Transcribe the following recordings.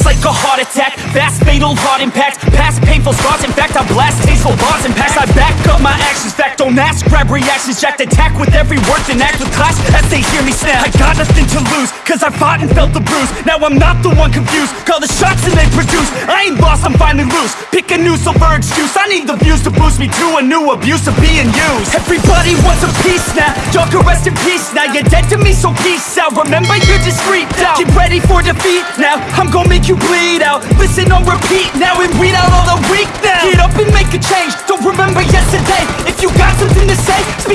It's like a heart attack. Fast fatal heart impact. Past painful scars. In fact I blast tasteful bars and pass. I back don't ask, grab reactions Jacked attack with every word Then act with class. As they hear me snap I got nothing to lose Cause I fought and felt the bruise. Now I'm not the one confused Call the shots and they produce. I ain't lost, I'm finally loose. Pick a new silver excuse I need the views to boost me to a new abuse of being used. Everybody wants a piece now Y'all can rest in peace. Now You're dead to me, so peace out. Remember you're discreet now Get ready for defeat now I'm gonna make you bleed out. Listen on repeat now And read out all the weak now. Get up and make a change Don't remember yesterday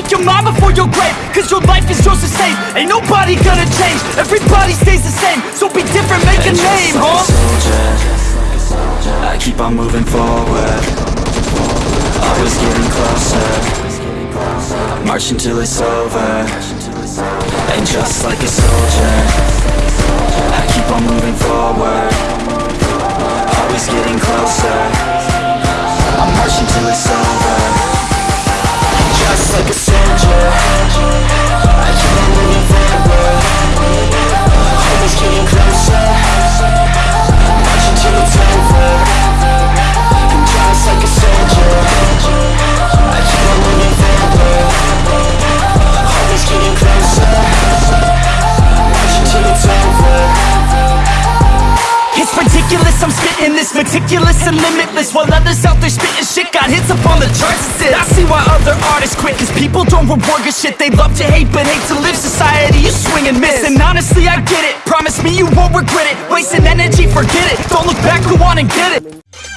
Speak your mind before your grave Cause your life is yours to save. Ain't nobody gonna change Everybody stays the same. So be different, make a And just name, like huh? a soldier I keep on moving forward. Always getting closer. Marching till it's over. And just like a soldier meticulous and limitless While others out there spitting shit got hits up on the charts and I see why other artists quit Cause people don't reward good shit. They love to hate but hate to live. Society you swing and miss And honestly I get it. Promise me you won't regret it. Wasting energy, forget it. Don't look back, go on and get it